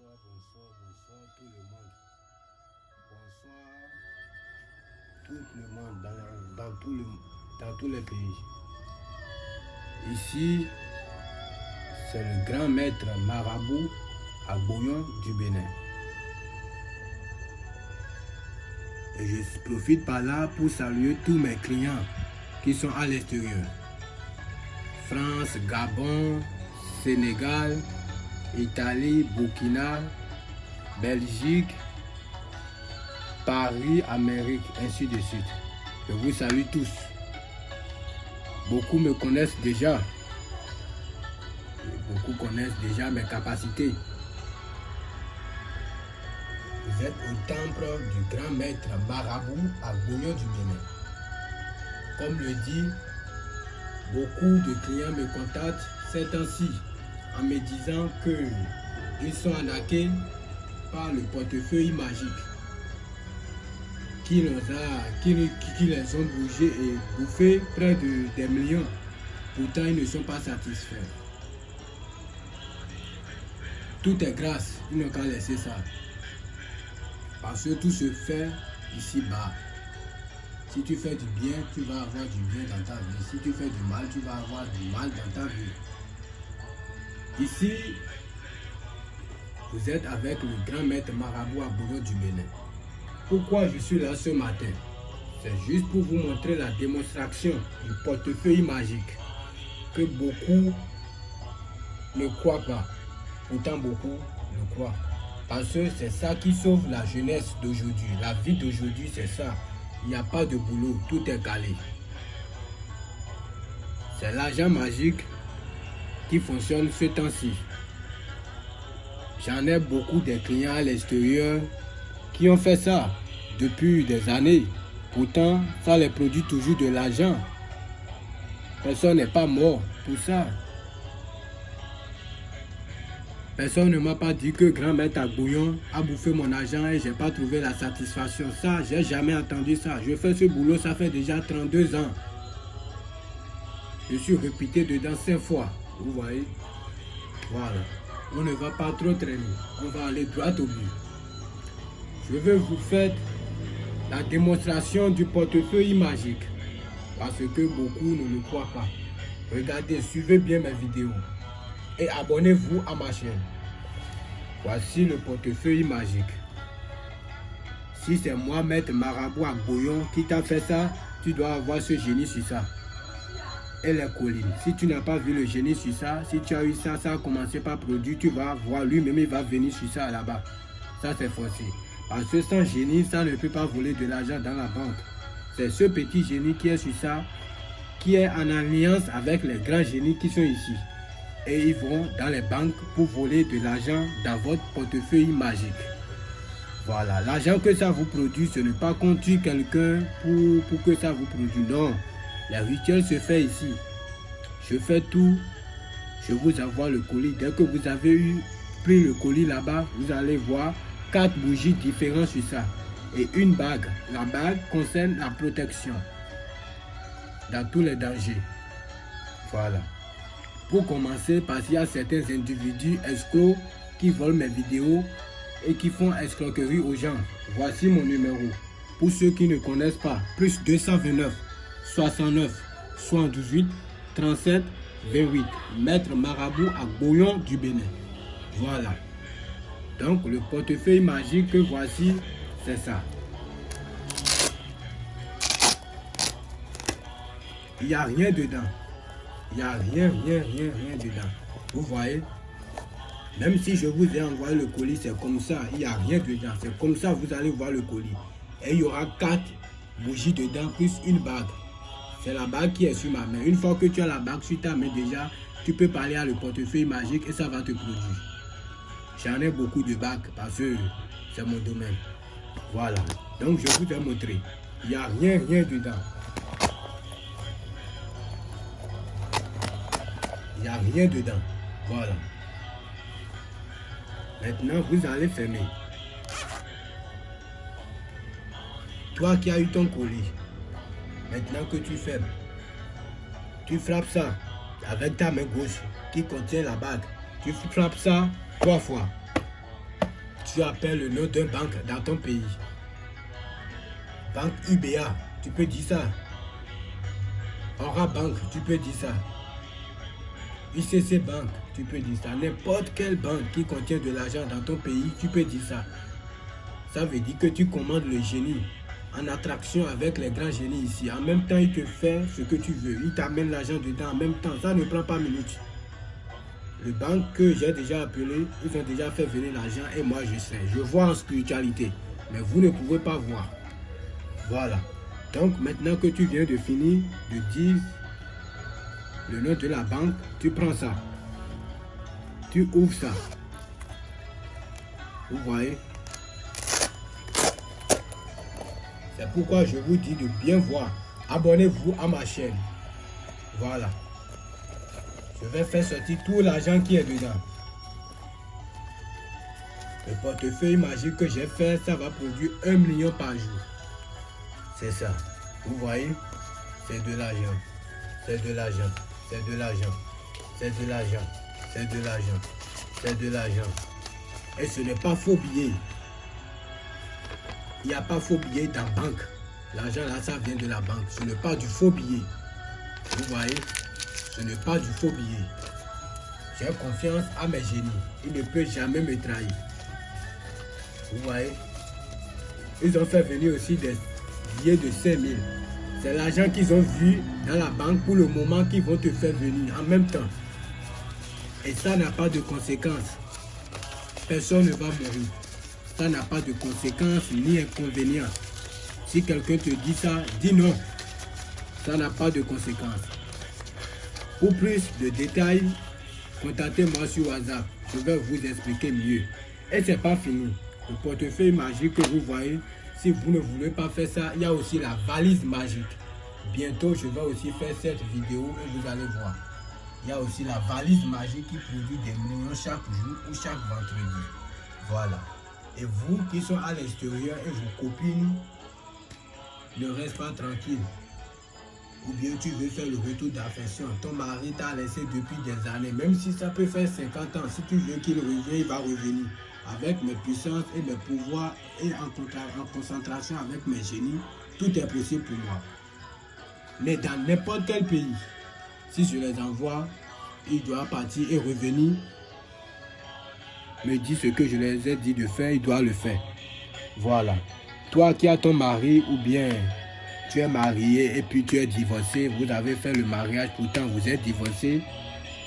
bonsoir, bonsoir, bonsoir tout le monde. Bonsoir tout le monde dans, dans, tout le, dans tous les pays. Ici, c'est le grand maître marabout à Bouillon du Bénin. Et je profite par là pour saluer tous mes clients qui sont à l'extérieur. France, Gabon, Sénégal, Italie, Burkina, Belgique, Paris, Amérique, ainsi de suite. Je vous salue tous. Beaucoup me connaissent déjà. Beaucoup connaissent déjà mes capacités. Vous êtes au temple du grand maître marabout à Bouillon du Bénin. Comme le dit, beaucoup de clients me contactent ces temps-ci en me disant qu'ils sont arnaqués par le portefeuille magique qui, les a, qui, qui les ont bougés et bouffé près de des millions. Pourtant, ils ne sont pas satisfaits. Tout est grâce, ils n'ont qu'à laisser ça. Parce que tout se fait ici-bas. Si tu fais du bien, tu vas avoir du bien dans ta vie. Si tu fais du mal, tu vas avoir du mal dans ta vie. Ici, vous êtes avec le grand maître marabout Bourreau du Bénin. Pourquoi je suis là ce matin? C'est juste pour vous montrer la démonstration du portefeuille magique que beaucoup ne croient pas. Pourtant, beaucoup le croient. Parce que c'est ça qui sauve la jeunesse d'aujourd'hui. La vie d'aujourd'hui, c'est ça. Il n'y a pas de boulot, tout est calé. C'est l'argent magique qui fonctionne ce temps-ci. J'en ai beaucoup de clients à l'extérieur qui ont fait ça depuis des années. Pourtant, ça les produit toujours de l'argent. Personne n'est pas mort pour ça. Personne ne m'a pas dit que grand maître à Bouillon a bouffé mon argent et j'ai pas trouvé la satisfaction. Ça, j'ai jamais entendu ça. Je fais ce boulot, ça fait déjà 32 ans. Je suis répété dedans 5 fois. Vous voyez Voilà. On ne va pas trop traîner. On va aller droit au but. Je vais vous faire la démonstration du portefeuille magique. Parce que beaucoup ne le croient pas. Regardez, suivez bien mes vidéos. Et abonnez-vous à ma chaîne. Voici le portefeuille magique. Si c'est moi, Maître Marabout à Bouillon, qui t'a fait ça, tu dois avoir ce génie sur ça et les collines. Si tu n'as pas vu le génie sur ça, si tu as eu ça, ça a commencé par produit, tu vas voir lui-même, il va venir sur ça là-bas. Ça, c'est forcé. Parce que sans génie, ça ne peut pas voler de l'argent dans la banque. C'est ce petit génie qui est sur ça, qui est en alliance avec les grands génies qui sont ici. Et ils vont dans les banques pour voler de l'argent dans votre portefeuille magique. Voilà, l'argent que ça vous produit, ce n'est pas conduire quelqu'un pour, pour que ça vous produise. Non, le rituel se fait ici. Je fais tout. Je vous envoie le colis. Dès que vous avez eu pris le colis là-bas, vous allez voir quatre bougies différentes sur ça. Et une bague. La bague concerne la protection dans tous les dangers. Voilà. Pour commencer, parce qu'il y a certains individus escrocs qui volent mes vidéos et qui font escroquerie aux gens. Voici mon numéro. Pour ceux qui ne connaissent pas, plus 229 69 78 37 28. Maître Marabout à Bouillon du Bénin. Voilà. Donc le portefeuille magique que voici, c'est ça. Il n'y a rien dedans. Il n'y a rien, rien, rien, rien dedans. Vous voyez? Même si je vous ai envoyé le colis, c'est comme ça. Il n'y a rien dedans. C'est comme ça, vous allez voir le colis. Et il y aura quatre bougies dedans, plus une bague. C'est la bague qui est sur ma main. Une fois que tu as la bague sur ta main déjà, tu peux parler à le portefeuille magique et ça va te produire. J'en ai beaucoup de bagues parce que c'est mon domaine. Voilà. Donc je vous ai montré. Il n'y a rien, rien dedans. Il n'y a rien dedans. Voilà. Maintenant, vous allez fermer. Toi qui as eu ton colis, Maintenant que tu fermes, tu frappes ça avec ta main gauche qui contient la bague. Tu frappes ça trois fois. tu appelles le nom d'un banque dans ton pays. Banque UBA, tu peux dire ça. Aura Bank, tu peux dire ça. ICC Bank, tu peux dire ça. N'importe quelle banque qui contient de l'argent dans ton pays, tu peux dire ça. Ça veut dire que tu commandes le génie en attraction avec les grands génies ici. En même temps, il te fait ce que tu veux. Il t'amène l'argent dedans en même temps. Ça ne prend pas minute. Le banque que j'ai déjà appelé, ils ont déjà fait venir l'argent et moi je sais. Je vois en spiritualité. Mais vous ne pouvez pas voir. Voilà. Donc maintenant que tu viens de finir de dire le nom de la banque, tu prends ça. Tu ouvres ça. Vous voyez? C'est pourquoi je vous dis de bien voir. Abonnez-vous à ma chaîne. Voilà. Je vais faire sortir tout l'argent qui est dedans. Le portefeuille magique que j'ai fait, ça va produire un million par jour. C'est ça. Vous voyez? C'est de l'argent. C'est de l'argent. C'est de l'argent. C'est de l'argent. C'est de l'argent. C'est de l'argent. Et ce n'est pas faux billet. Il n'y a pas faux billet dans la banque. L'argent là, ça vient de la banque. Ce n'est pas du faux billet. Vous voyez Ce n'est pas du faux billet. J'ai confiance à mes génies. Ils ne peuvent jamais me trahir. Vous voyez Ils ont fait venir aussi des billets de 5000. C'est l'argent qu'ils ont vu dans la banque pour le moment qu'ils vont te faire venir en même temps. Et ça n'a pas de conséquences. Personne ne va mourir ça n'a pas de conséquences ni inconvénients. Si quelqu'un te dit ça, dis non. Ça n'a pas de conséquences. Pour plus de détails, contactez-moi sur WhatsApp. Je vais vous expliquer mieux. Et c'est pas fini. Le portefeuille magique que vous voyez, si vous ne voulez pas faire ça, il y a aussi la valise magique. Bientôt, je vais aussi faire cette vidéo et vous allez voir. Il y a aussi la valise magique qui produit des millions chaque jour ou chaque vendredi. Voilà. Et vous qui sont à l'extérieur et vos copines ne reste pas tranquille. Ou bien tu veux faire le retour d'affection. Ton mari t'a laissé depuis des années. Même si ça peut faire 50 ans. Si tu veux qu'il revienne, il va revenir. Avec mes puissances et mes pouvoirs et en, en concentration avec mes génies, tout est possible pour moi. Mais dans n'importe quel pays, si je les envoie, il doit partir et revenir me dit ce que je les ai dit de faire, il doit le faire. Voilà. Toi qui as ton mari ou bien tu es marié et puis tu es divorcé, vous avez fait le mariage, pourtant vous êtes divorcé,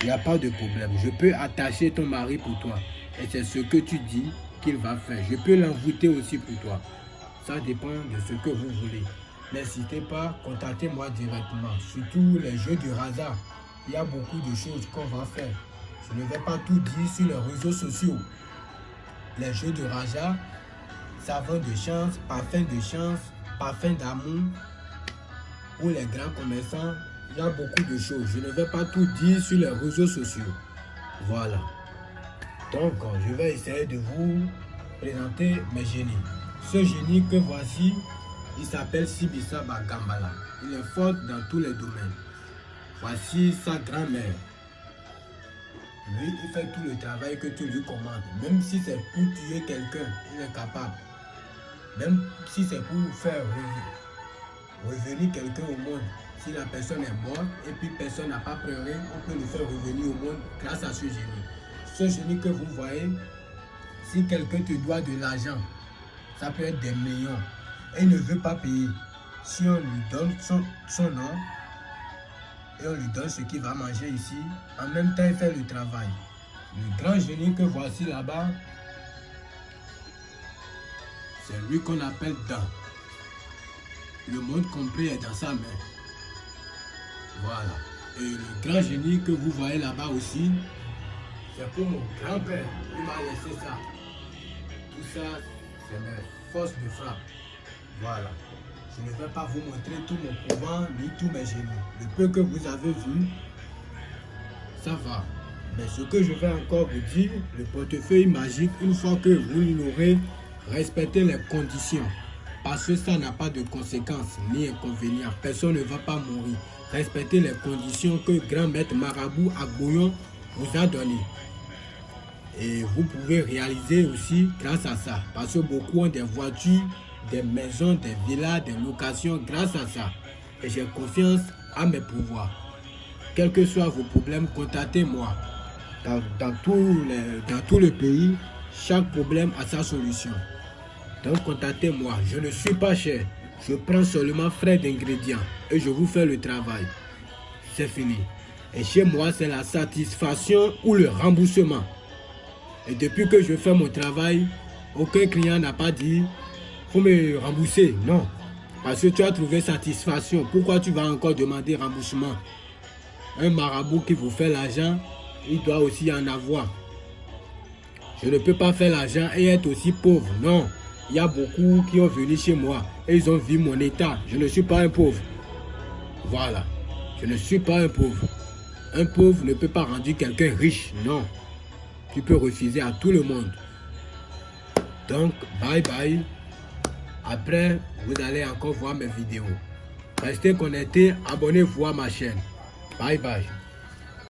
il n'y a pas de problème. Je peux attacher ton mari pour toi. Et c'est ce que tu dis qu'il va faire. Je peux l'envoûter aussi pour toi. Ça dépend de ce que vous voulez. N'hésitez pas, contactez-moi directement. Surtout les jeux du hasard. Il y a beaucoup de choses qu'on va faire. Je ne vais pas tout dire sur les réseaux sociaux. Les jeux de Raja, savon de chance, parfum de chance, parfum d'amour. Pour les grands commerçants, il y a beaucoup de choses. Je ne vais pas tout dire sur les réseaux sociaux. Voilà. Donc, je vais essayer de vous présenter mes génies. Ce génie que voici, il s'appelle Sibisa Bagambala. Il est fort dans tous les domaines. Voici sa grand-mère. Lui, il fait tout le travail que tu lui commandes. Même si c'est pour tuer quelqu'un, il est capable. Même si c'est pour faire revenir, quelqu'un au monde. Si la personne est morte et puis personne n'a pas pleuré, on peut le faire revenir au monde grâce à ce génie. Ce génie que vous voyez, si quelqu'un te doit de l'argent, ça peut être des millions, et il ne veut pas payer. Si on lui donne son, son nom, et on lui donne ce qu'il va manger ici. En même temps, il fait le travail. Le grand génie que voici là-bas, c'est lui qu'on appelle Dan. Le monde complet est dans sa main. Voilà. Et le grand génie que vous voyez là-bas aussi, c'est pour mon grand-père. Il m'a laissé ça. Tout ça, c'est mes forces de frappe. Voilà. Je ne vais pas vous montrer tout mon pouvoir ni tous mes génies. Le peu que vous avez vu, ça va. Mais ce que je vais encore vous dire, le portefeuille magique, une fois que vous l'aurez, respectez les conditions. Parce que ça n'a pas de conséquences ni inconvénients. Personne ne va pas mourir. Respectez les conditions que grand maître Marabout Agboyon vous a données. Et vous pouvez réaliser aussi grâce à ça. Parce que beaucoup ont des voitures, des maisons, des villas, des locations grâce à ça. Et j'ai confiance à mes pouvoirs. Quels que soient vos problèmes, contactez-moi. Dans, dans, tout dans tout le pays, chaque problème a sa solution. Donc contactez-moi. Je ne suis pas cher. Je prends seulement frais d'ingrédients et je vous fais le travail. C'est fini. Et chez moi, c'est la satisfaction ou le remboursement. Et depuis que je fais mon travail, aucun client n'a pas dit me rembourser. Non. Parce que tu as trouvé satisfaction. Pourquoi tu vas encore demander remboursement? Un marabout qui vous fait l'argent, il doit aussi en avoir. Je ne peux pas faire l'argent et être aussi pauvre. Non. Il y a beaucoup qui ont venu chez moi et ils ont vu mon état. Je ne suis pas un pauvre. Voilà. Je ne suis pas un pauvre. Un pauvre ne peut pas rendre quelqu'un riche. Non. Tu peux refuser à tout le monde. Donc, bye bye. Après, vous allez encore voir mes vidéos. Restez connectés, abonnez-vous à ma chaîne. Bye bye.